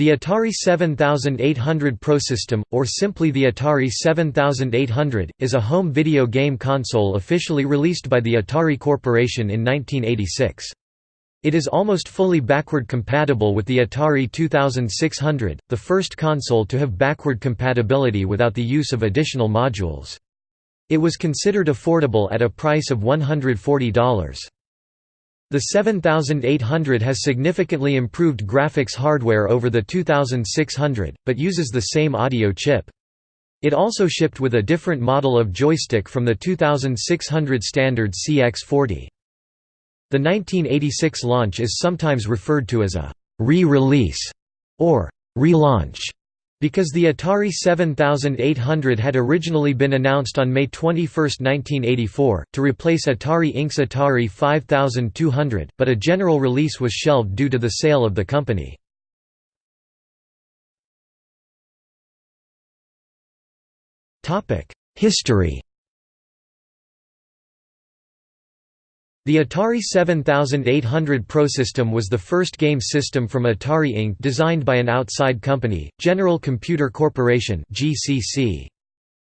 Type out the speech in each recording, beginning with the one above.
The Atari 7800 Pro System, or simply the Atari 7800, is a home video game console officially released by the Atari Corporation in 1986. It is almost fully backward compatible with the Atari 2600, the first console to have backward compatibility without the use of additional modules. It was considered affordable at a price of $140. The 7800 has significantly improved graphics hardware over the 2600, but uses the same audio chip. It also shipped with a different model of joystick from the 2600 standard CX40. The 1986 launch is sometimes referred to as a re-release or relaunch because the Atari 7800 had originally been announced on May 21, 1984, to replace Atari Inc.'s Atari 5200, but a general release was shelved due to the sale of the company. History The Atari 7800 Pro system was the first game system from Atari Inc. designed by an outside company, General Computer Corporation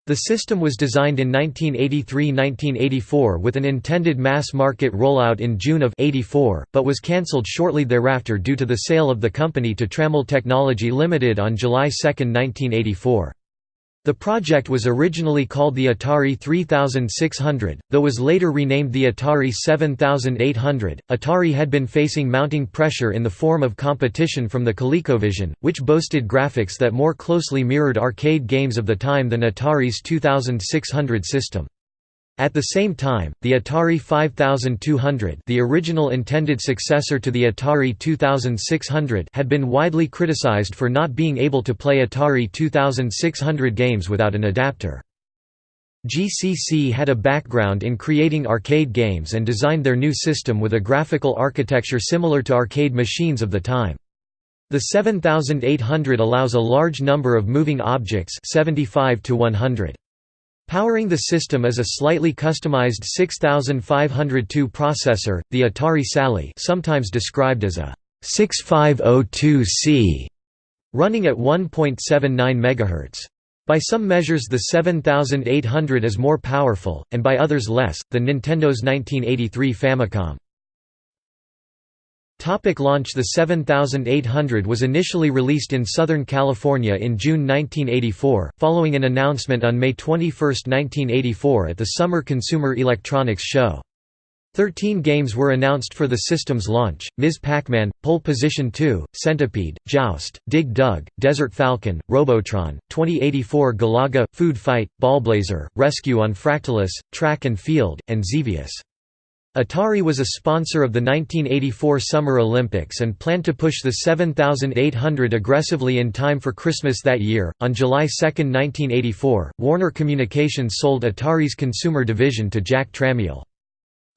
The system was designed in 1983–1984 with an intended mass-market rollout in June of 84, but was cancelled shortly thereafter due to the sale of the company to Tramel Technology Limited on July 2, 1984. The project was originally called the Atari 3600, though was later renamed the Atari 7800. Atari had been facing mounting pressure in the form of competition from the ColecoVision, which boasted graphics that more closely mirrored arcade games of the time than Atari's 2600 system. At the same time, the Atari 5200 the original intended successor to the Atari 2600 had been widely criticized for not being able to play Atari 2600 games without an adapter. GCC had a background in creating arcade games and designed their new system with a graphical architecture similar to arcade machines of the time. The 7800 allows a large number of moving objects 75 to 100. Powering the system is a slightly customized 6502 processor, the Atari Sally sometimes described as a 6502C, running at 1.79 MHz. By some measures the 7800 is more powerful, and by others less, than Nintendo's 1983 Famicom. Topic launch The 7800 was initially released in Southern California in June 1984, following an announcement on May 21, 1984 at the Summer Consumer Electronics Show. Thirteen games were announced for the system's launch, Ms. Pac-Man, Pole Position 2, Centipede, Joust, Dig Dug, Desert Falcon, Robotron, 2084 Galaga, Food Fight, Ballblazer, Rescue on Fractalus, Track and Field, and Xevious. Atari was a sponsor of the 1984 Summer Olympics and planned to push the 7800 aggressively in time for Christmas that year. On July 2, 1984, Warner Communications sold Atari's consumer division to Jack Tramiel.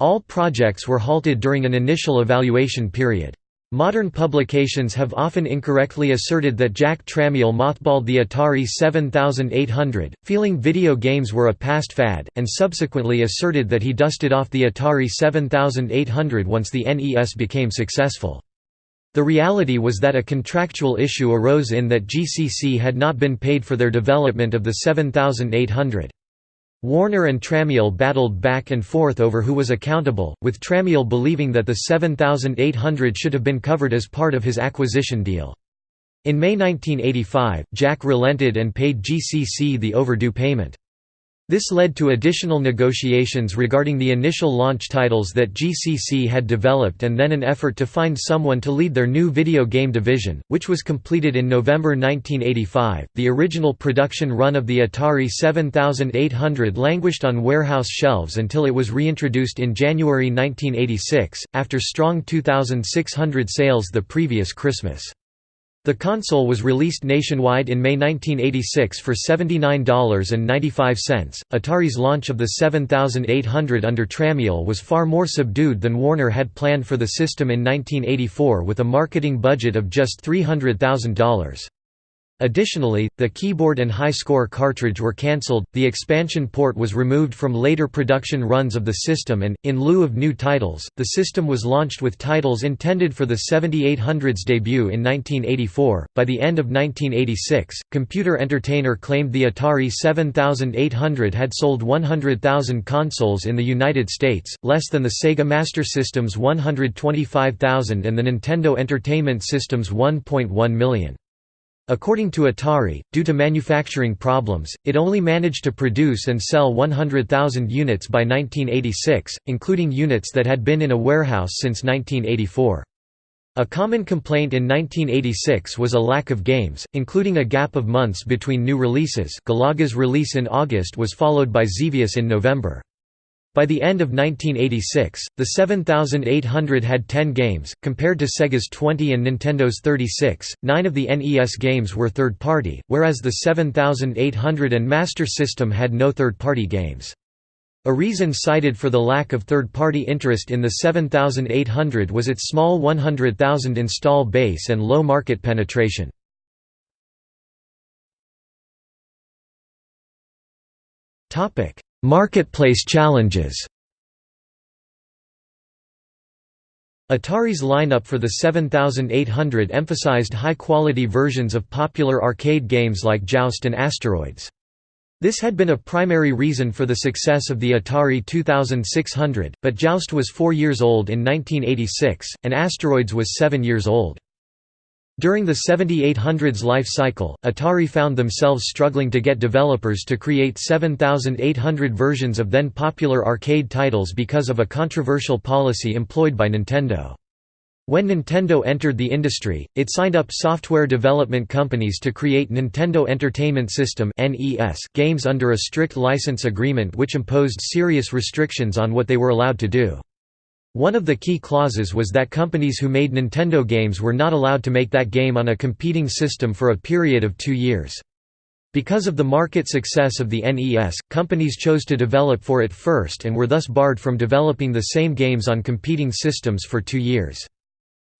All projects were halted during an initial evaluation period. Modern publications have often incorrectly asserted that Jack Tramiel mothballed the Atari 7800, feeling video games were a past fad, and subsequently asserted that he dusted off the Atari 7800 once the NES became successful. The reality was that a contractual issue arose in that GCC had not been paid for their development of the 7800. Warner and Tramiel battled back and forth over who was accountable, with Tramiel believing that the 7800 should have been covered as part of his acquisition deal. In May 1985, Jack relented and paid GCC the overdue payment. This led to additional negotiations regarding the initial launch titles that GCC had developed and then an effort to find someone to lead their new video game division, which was completed in November 1985. The original production run of the Atari 7800 languished on warehouse shelves until it was reintroduced in January 1986, after strong 2,600 sales the previous Christmas. The console was released nationwide in May 1986 for $79.95. Atari's launch of the 7800 under Tramiel was far more subdued than Warner had planned for the system in 1984 with a marketing budget of just $300,000. Additionally, the keyboard and high score cartridge were cancelled, the expansion port was removed from later production runs of the system and, in lieu of new titles, the system was launched with titles intended for the 7800's debut in 1984. By the end of 1986, Computer Entertainer claimed the Atari 7800 had sold 100,000 consoles in the United States, less than the Sega Master System's 125,000 and the Nintendo Entertainment System's 1.1 million. According to Atari, due to manufacturing problems, it only managed to produce and sell 100,000 units by 1986, including units that had been in a warehouse since 1984. A common complaint in 1986 was a lack of games, including a gap of months between new releases Galaga's release in August was followed by Xevious in November. By the end of 1986, the 7800 had 10 games, compared to Sega's 20 and Nintendo's 36. Nine of the NES games were third party, whereas the 7800 and Master System had no third party games. A reason cited for the lack of third-party interest in the 7800 was its small 100,000 install base and low market penetration. Topic: Marketplace challenges Atari's lineup for the 7800 emphasized high-quality versions of popular arcade games like Joust and Asteroids. This had been a primary reason for the success of the Atari 2600, but Joust was four years old in 1986, and Asteroids was seven years old. During the 7800's life cycle, Atari found themselves struggling to get developers to create 7800 versions of then popular arcade titles because of a controversial policy employed by Nintendo. When Nintendo entered the industry, it signed up software development companies to create Nintendo Entertainment System games under a strict license agreement which imposed serious restrictions on what they were allowed to do. One of the key clauses was that companies who made Nintendo games were not allowed to make that game on a competing system for a period of two years. Because of the market success of the NES, companies chose to develop for it first and were thus barred from developing the same games on competing systems for two years.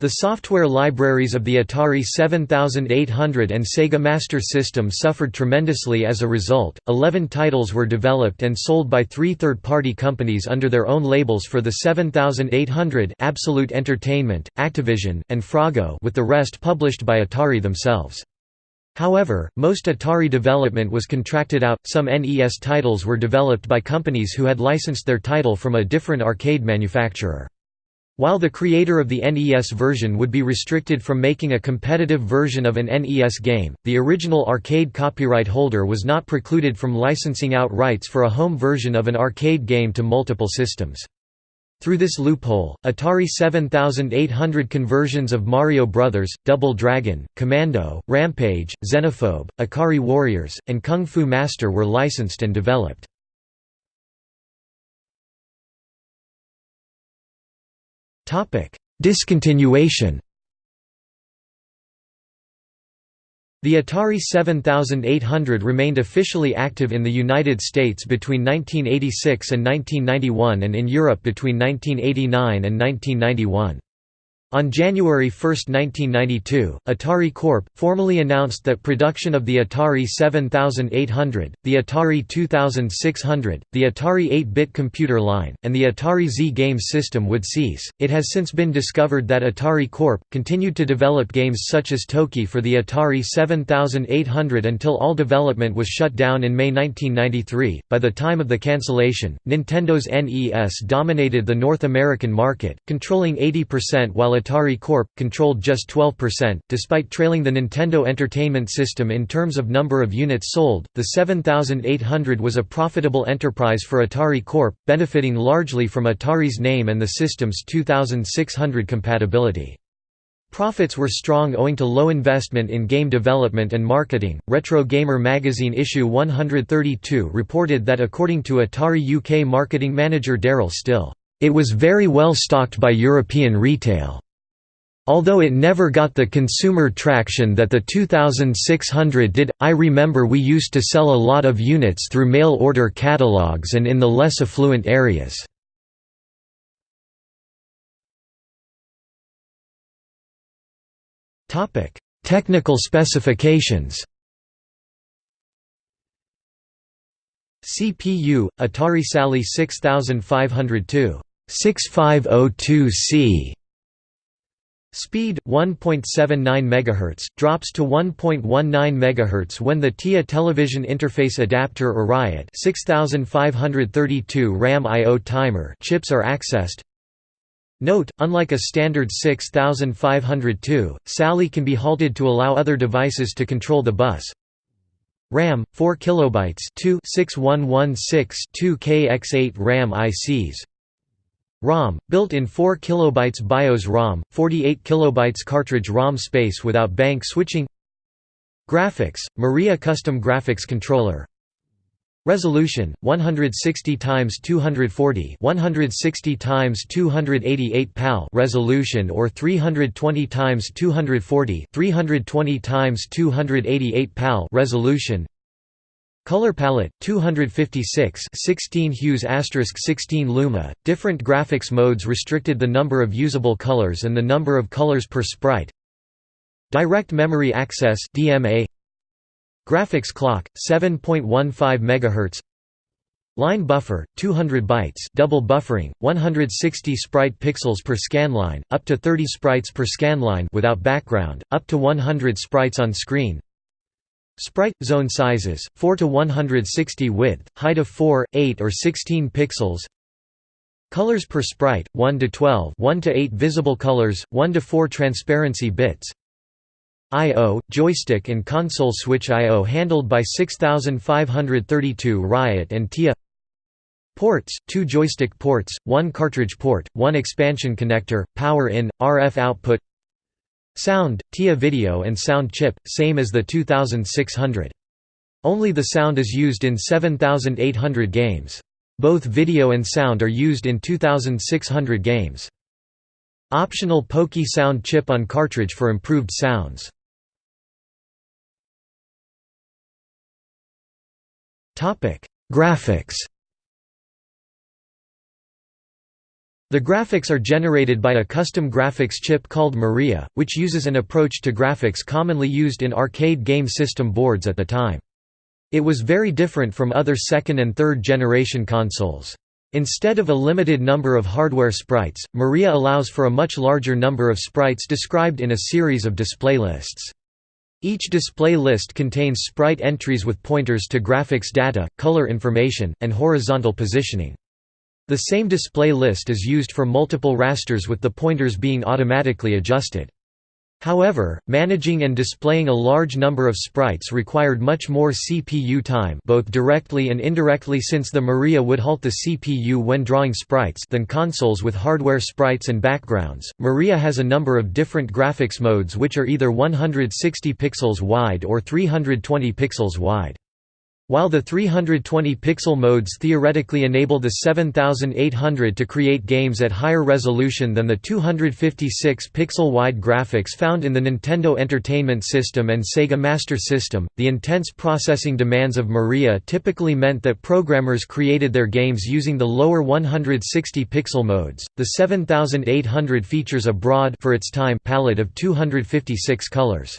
The software libraries of the Atari 7800 and Sega Master System suffered tremendously as a result. Eleven titles were developed and sold by three third party companies under their own labels for the 7800 Absolute Entertainment, Activision, and Froggo, with the rest published by Atari themselves. However, most Atari development was contracted out, some NES titles were developed by companies who had licensed their title from a different arcade manufacturer. While the creator of the NES version would be restricted from making a competitive version of an NES game, the original arcade copyright holder was not precluded from licensing out rights for a home version of an arcade game to multiple systems. Through this loophole, Atari 7800 conversions of Mario Bros., Double Dragon, Commando, Rampage, Xenophobe, Ikari Warriors, and Kung Fu Master were licensed and developed. Discontinuation The Atari 7800 remained officially active in the United States between 1986 and 1991 and in Europe between 1989 and 1991. On January 1, 1992, Atari Corp. formally announced that production of the Atari 7800, the Atari 2600, the Atari 8-bit computer line, and the Atari XE games system would cease. It has since been discovered that Atari Corp. continued to develop games such as Toki for the Atari 7800 until all development was shut down in May 1993. By the time of the cancellation, Nintendo's NES dominated the North American market, controlling 80% while Atari Corp. controlled just 12%. Despite trailing the Nintendo Entertainment System in terms of number of units sold, the 7800 was a profitable enterprise for Atari Corp., benefiting largely from Atari's name and the system's 2600 compatibility. Profits were strong owing to low investment in game development and marketing. Retro Gamer magazine issue 132 reported that according to Atari UK marketing manager Darryl Still, it was very well stocked by European retail. Although it never got the consumer traction that the 2600 did, I remember we used to sell a lot of units through mail order catalogs and in the less affluent areas. Technical specifications. CPU Atari Sally 6502 6502C Speed 1.79 MHz drops to 1.19 MHz when the TIA television interface adapter or RIOT 6532 RAM I/O timer chips are accessed. Note, unlike a standard 6502, Sally can be halted to allow other devices to control the bus. RAM 4 kilobytes 2 6116 2kx8 RAM ICs ROM, built in 4 kilobytes BIOS ROM, 48 kilobytes cartridge ROM space without bank switching. Graphics, Maria Custom Graphics Controller. Resolution 160 x 240 160 x 288 PAL. Resolution or 320 x 240 320 x 288 PAL. Resolution Color palette 256 16 hues asterisk 16 luma. Different graphics modes restricted the number of usable colors and the number of colors per sprite. Direct memory access DMA Graphics clock 7.15 MHz Line buffer 200 bytes double buffering 160 sprite pixels per scanline up to 30 sprites per scanline without background up to 100 sprites on screen Sprite – zone sizes, 4 to 160 width, height of 4, 8 or 16 pixels Colors per sprite, 1 to 12 1 to 8 visible colors, 1 to 4 transparency bits I.O., joystick and console switch I.O. handled by 6532 Riot and TIA Ports, 2 joystick ports, 1 cartridge port, 1 expansion connector, power in, RF output Sound, TIA video and sound chip, same as the 2600. Only the sound is used in 7800 games. Both video and sound are used in 2600 games. Optional Pokey sound chip on cartridge for improved sounds. Graphics The graphics are generated by a custom graphics chip called Maria, which uses an approach to graphics commonly used in arcade game system boards at the time. It was very different from other second and third generation consoles. Instead of a limited number of hardware sprites, Maria allows for a much larger number of sprites described in a series of display lists. Each display list contains sprite entries with pointers to graphics data, color information, and horizontal positioning. The same display list is used for multiple rasters with the pointers being automatically adjusted. However, managing and displaying a large number of sprites required much more CPU time both directly and indirectly since the Maria would halt the CPU when drawing sprites than consoles with hardware sprites and backgrounds. Maria has a number of different graphics modes which are either 160 pixels wide or 320 pixels wide. While the 320-pixel modes theoretically enable the 7800 to create games at higher resolution than the 256-pixel wide graphics found in the Nintendo Entertainment System and Sega Master System, the intense processing demands of Maria typically meant that programmers created their games using the lower 160-pixel modes. The 7800 features a broad for its time palette of 256 colors.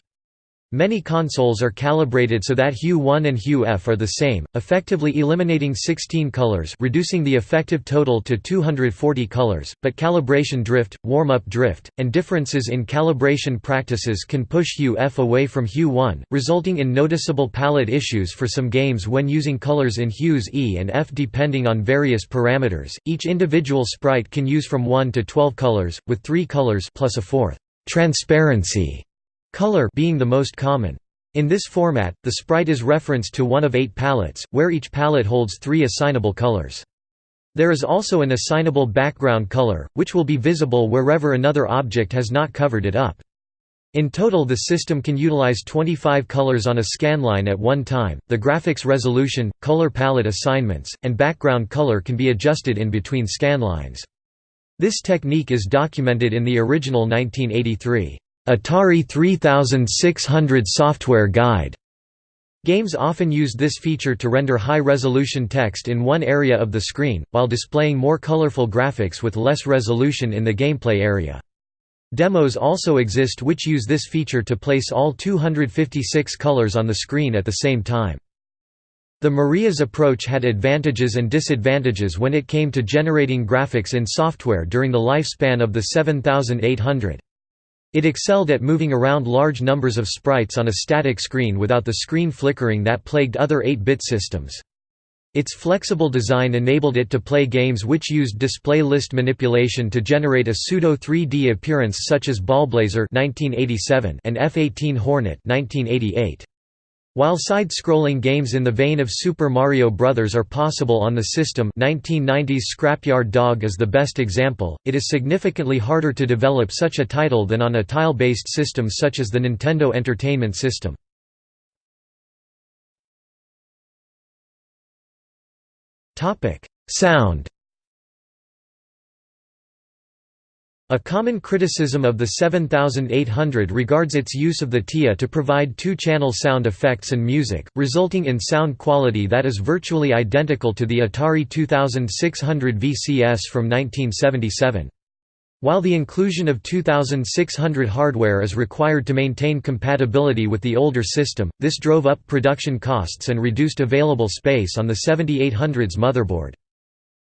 Many consoles are calibrated so that Hue 1 and Hue F are the same, effectively eliminating 16 colors reducing the effective total to 240 colors, but calibration drift, warm-up drift, and differences in calibration practices can push Hue F away from Hue 1, resulting in noticeable palette issues for some games when using colors in hues E and F depending on various parameters. Each individual sprite can use from 1 to 12 colors, with 3 colors plus a fourth transparency color being the most common. In this format, the sprite is referenced to one of eight palettes, where each palette holds three assignable colors. There is also an assignable background color, which will be visible wherever another object has not covered it up. In total, the system can utilize 25 colors on a scanline at one time. The graphics resolution, color palette assignments, and background color can be adjusted in between scanlines. This technique is documented in the original 1983 Atari 3600 software guide. Games often used this feature to render high-resolution text in one area of the screen, while displaying more colorful graphics with less resolution in the gameplay area. Demos also exist which use this feature to place all 256 colors on the screen at the same time. The Maria's approach had advantages and disadvantages when it came to generating graphics in software during the lifespan of the 7800. It excelled at moving around large numbers of sprites on a static screen without the screen flickering that plagued other 8-bit systems. Its flexible design enabled it to play games which used display list manipulation to generate a pseudo 3D appearance such as Ballblazer and F-18 Hornet 1988. While side-scrolling games in the vein of Super Mario Bros. are possible on the system 1990's Scrapyard Dog is the best example, it is significantly harder to develop such a title than on a tile-based system such as the Nintendo Entertainment System. Sound A common criticism of the 7800 regards its use of the TIA to provide two-channel sound effects and music, resulting in sound quality that is virtually identical to the Atari 2600 VCS from 1977. While the inclusion of 2600 hardware is required to maintain compatibility with the older system, this drove up production costs and reduced available space on the 7800's motherboard.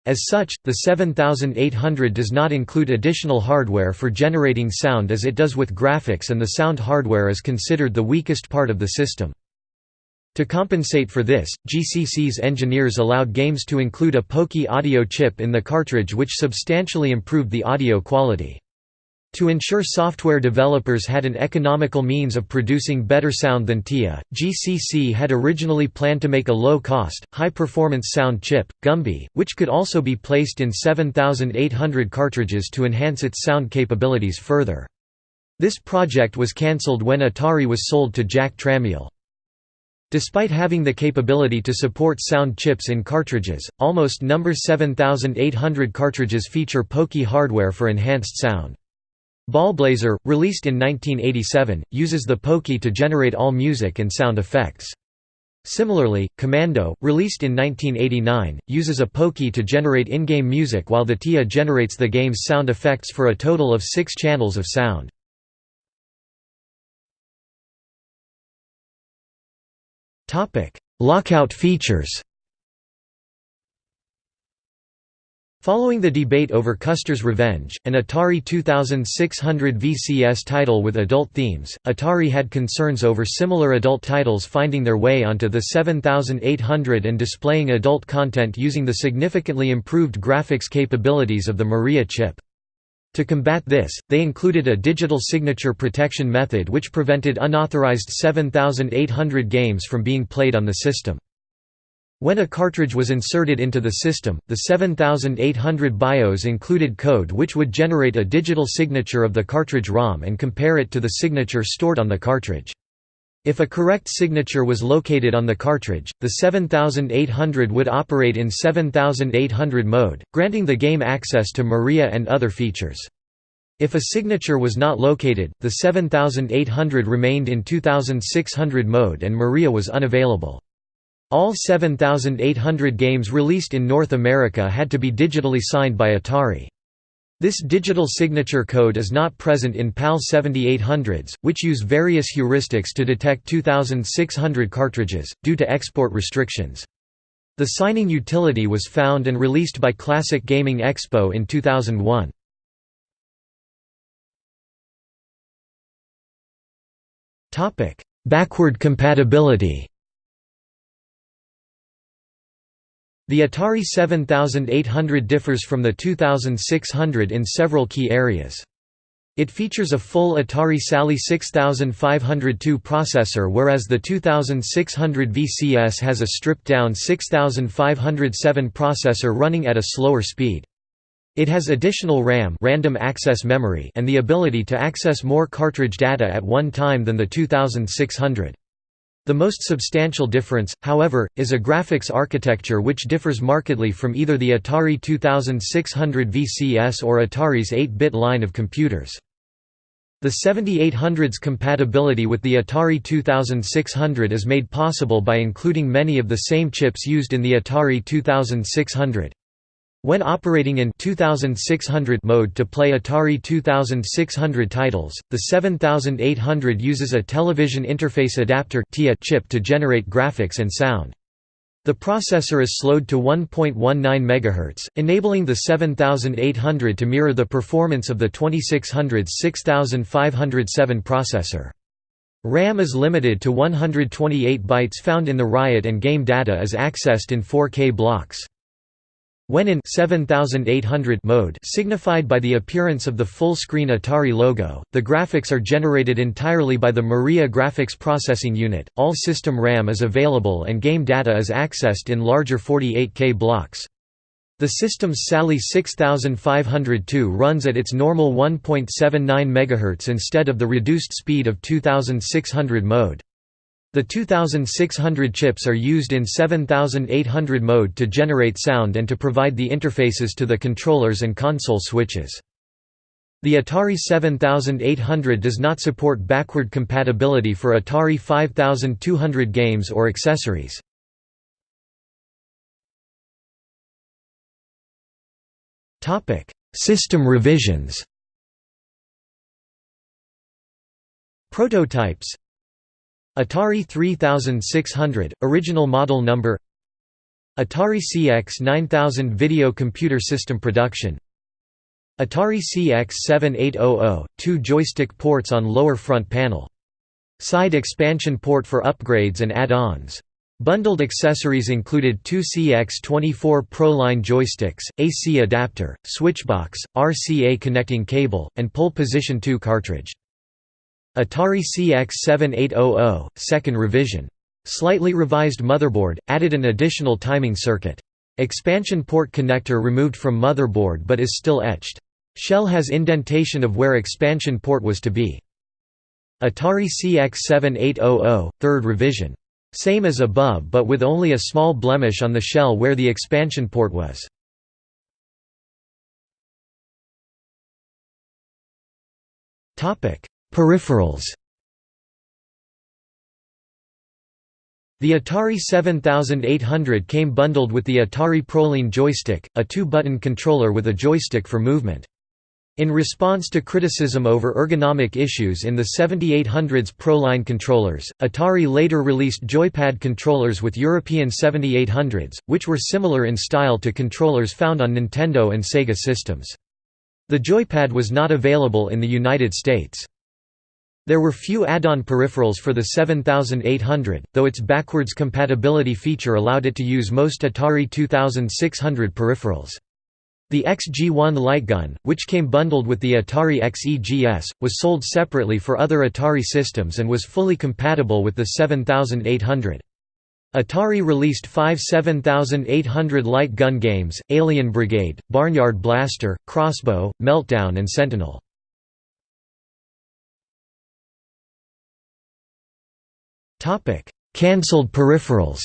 As such, the 7800 does not include additional hardware for generating sound as it does with graphics and the sound hardware is considered the weakest part of the system. To compensate for this, GCC's engineers allowed games to include a Pokey audio chip in the cartridge which substantially improved the audio quality. To ensure software developers had an economical means of producing better sound than TIA, GCC had originally planned to make a low-cost, high-performance sound chip, Gumby, which could also be placed in 7800 cartridges to enhance its sound capabilities further. This project was cancelled when Atari was sold to Jack Tramiel. Despite having the capability to support sound chips in cartridges, almost number 7800 cartridges feature Pokey hardware for enhanced sound. Ballblazer, released in 1987, uses the Pokey to generate all music and sound effects. Similarly, Commando, released in 1989, uses a Pokey to generate in-game music while the TIA generates the game's sound effects for a total of six channels of sound. Lockout features Following the debate over Custer's Revenge, an Atari 2600 VCS title with adult themes, Atari had concerns over similar adult titles finding their way onto the 7800 and displaying adult content using the significantly improved graphics capabilities of the Maria chip. To combat this, they included a digital signature protection method which prevented unauthorized 7800 games from being played on the system. When a cartridge was inserted into the system, the 7800 BIOS included code which would generate a digital signature of the cartridge ROM and compare it to the signature stored on the cartridge. If a correct signature was located on the cartridge, the 7800 would operate in 7800 mode, granting the game access to Maria and other features. If a signature was not located, the 7800 remained in 2600 mode and Maria was unavailable. All 7,800 games released in North America had to be digitally signed by Atari. This digital signature code is not present in PAL 7800s, which use various heuristics to detect 2,600 cartridges, due to export restrictions. The signing utility was found and released by Classic Gaming Expo in 2001. Backward compatibility The Atari 7800 differs from the 2600 in several key areas. It features a full Atari Sally 6502 processor whereas the 2600 VCS has a stripped-down 6507 processor running at a slower speed. It has additional RAM random access memory and the ability to access more cartridge data at one time than the 2600. The most substantial difference, however, is a graphics architecture which differs markedly from either the Atari 2600 VCS or Atari's 8-bit line of computers. The 7800's compatibility with the Atari 2600 is made possible by including many of the same chips used in the Atari 2600. When operating in 2600 mode to play Atari 2600 titles, the 7800 uses a television interface adapter chip to generate graphics and sound. The processor is slowed to 1.19 MHz, enabling the 7800 to mirror the performance of the 2600's 6507 processor. RAM is limited to 128 bytes found in the Riot and game data is accessed in 4K blocks. When in 7800 mode signified by the appearance of the full-screen Atari logo, the graphics are generated entirely by the Maria Graphics Processing Unit, all system RAM is available and game data is accessed in larger 48K blocks. The system's Sally 6502 runs at its normal 1.79 MHz instead of the reduced speed of 2600 mode. The 2600 chips are used in 7800 mode to generate sound and to provide the interfaces to the controllers and console switches. The Atari 7800 does not support backward compatibility for Atari 5200 games or accessories. System revisions Prototypes Atari 3600, original model number Atari CX 9000 Video Computer System Production Atari CX 7800, two joystick ports on lower front panel. Side expansion port for upgrades and add-ons. Bundled accessories included two CX24 ProLine joysticks, AC adapter, switchbox, RCA connecting cable, and pole position 2 cartridge. Atari CX 7800, second revision. Slightly revised motherboard, added an additional timing circuit. Expansion port connector removed from motherboard but is still etched. Shell has indentation of where expansion port was to be. Atari CX 7800, third revision. Same as above but with only a small blemish on the shell where the expansion port was. Peripherals The Atari 7800 came bundled with the Atari ProLine joystick, a two-button controller with a joystick for movement. In response to criticism over ergonomic issues in the 7800's ProLine controllers, Atari later released joypad controllers with European 7800s, which were similar in style to controllers found on Nintendo and Sega systems. The joypad was not available in the United States. There were few add-on peripherals for the 7800, though its backwards compatibility feature allowed it to use most Atari 2600 peripherals. The XG1 lightgun, which came bundled with the Atari XEGS, was sold separately for other Atari systems and was fully compatible with the 7800. Atari released five 7800 light gun games, Alien Brigade, Barnyard Blaster, Crossbow, Meltdown and Sentinel. Topic: Cancelled peripherals.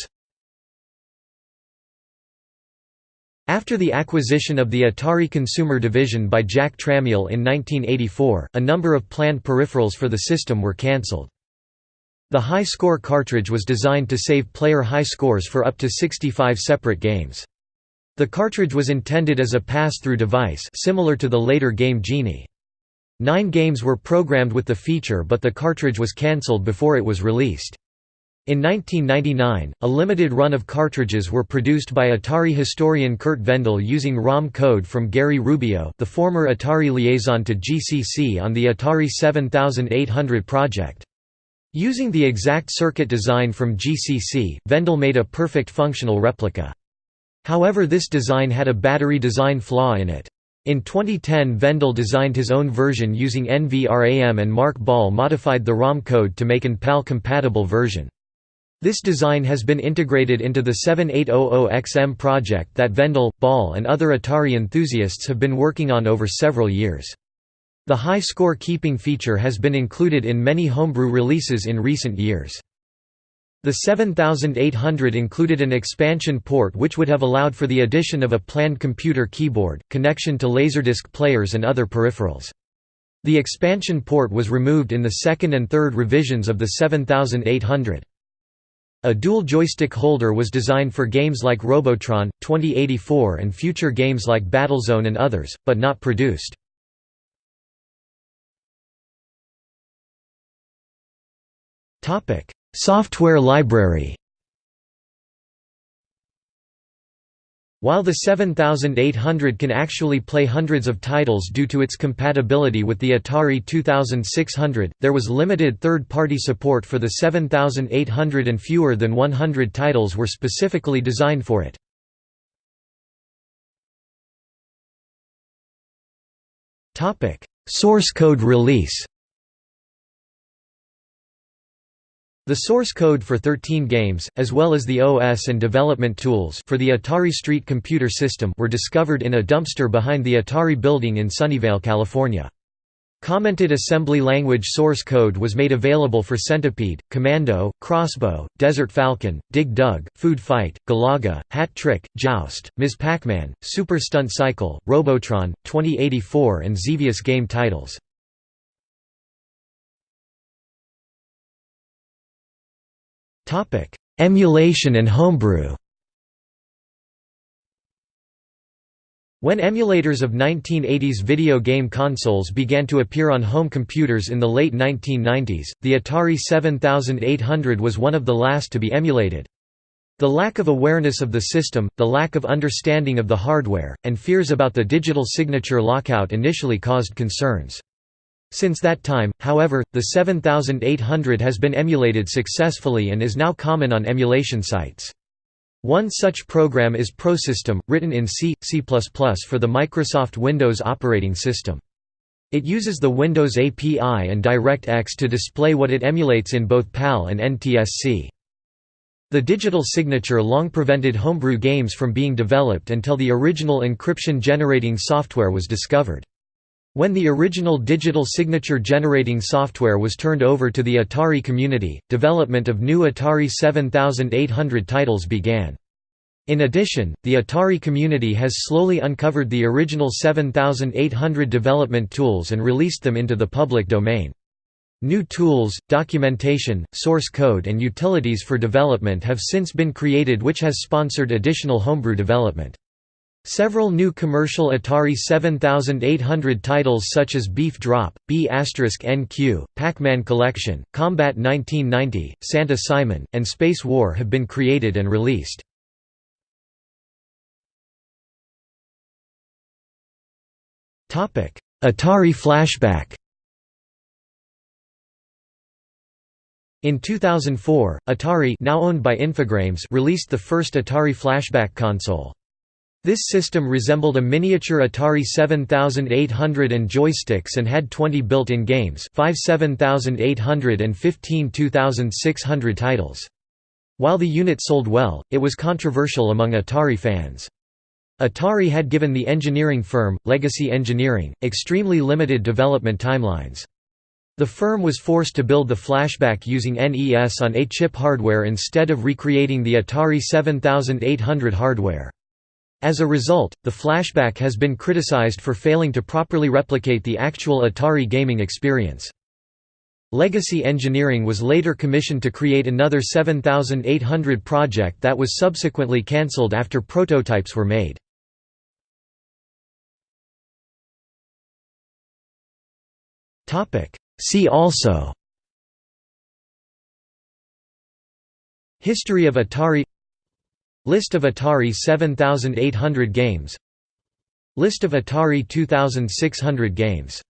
After the acquisition of the Atari Consumer Division by Jack Tramiel in 1984, a number of planned peripherals for the system were cancelled. The high score cartridge was designed to save player high scores for up to 65 separate games. The cartridge was intended as a pass-through device similar to the later game Genie. Nine games were programmed with the feature but the cartridge was cancelled before it was released. In 1999, a limited run of cartridges were produced by Atari historian Curt Vendel using ROM code from Gary Rubio the former Atari liaison to GCC on the Atari 7800 project. Using the exact circuit design from GCC, Vendel made a perfect functional replica. However this design had a battery design flaw in it. In 2010 Vendel designed his own version using NVRAM and Mark Ball modified the ROM code to make an PAL-compatible version. This design has been integrated into the 7800XM project that Vendel, Ball and other Atari enthusiasts have been working on over several years. The high score keeping feature has been included in many homebrew releases in recent years. The 7800 included an expansion port which would have allowed for the addition of a planned computer keyboard, connection to Laserdisc players and other peripherals. The expansion port was removed in the second and third revisions of the 7800. A dual joystick holder was designed for games like Robotron, 2084 and future games like Battlezone and others, but not produced. Software library While the 7800 can actually play hundreds of titles due to its compatibility with the Atari 2600, there was limited third-party support for the 7800 and fewer than 100 titles were specifically designed for it. Source code release The source code for 13 games, as well as the OS and development tools for the Atari ST Computer System were discovered in a dumpster behind the Atari building in Sunnyvale, California. Commented assembly language source code was made available for Centipede, Commando, Crossbow, Desert Falcon, Dig Dug, Food Fight, Galaga, Hat Trick, Joust, Ms. Pac-Man, Super Stunt Cycle, Robotron, 2084 and Xevious game titles. Emulation and homebrew When emulators of 1980s video game consoles began to appear on home computers in the late 1990s, the Atari 7800 was one of the last to be emulated. The lack of awareness of the system, the lack of understanding of the hardware, and fears about the digital signature lockout initially caused concerns. Since that time, however, the 7800 has been emulated successfully and is now common on emulation sites. One such program is ProSystem, written in C, C++ for the Microsoft Windows operating system. It uses the Windows API and DirectX to display what it emulates in both PAL and NTSC. The digital signature long prevented homebrew games from being developed until the original encryption-generating software was discovered. When the original digital signature generating software was turned over to the Atari community, development of new Atari 7800 titles began. In addition, the Atari community has slowly uncovered the original 7800 development tools and released them into the public domain. New tools, documentation, source code and utilities for development have since been created which has sponsored additional homebrew development. Several new commercial Atari 7800 titles such as Beef Drop, B** NQ, Pac-Man Collection, Combat 1990, Santa Simon, and Space War have been created and released. Atari Flashback In 2004, Atari now owned by Infogrames released the first Atari Flashback console. This system resembled a miniature Atari 7800 and joysticks and had 20 built-in games 5 7800 and 15 2600 titles. While the unit sold well, it was controversial among Atari fans. Atari had given the engineering firm, Legacy Engineering, extremely limited development timelines. The firm was forced to build the flashback using NES on A-chip hardware instead of recreating the Atari 7800 hardware. As a result, the flashback has been criticized for failing to properly replicate the actual Atari gaming experience. Legacy Engineering was later commissioned to create another 7800 project that was subsequently cancelled after prototypes were made. See also History of Atari List of Atari 7800 games. List of Atari 2600 games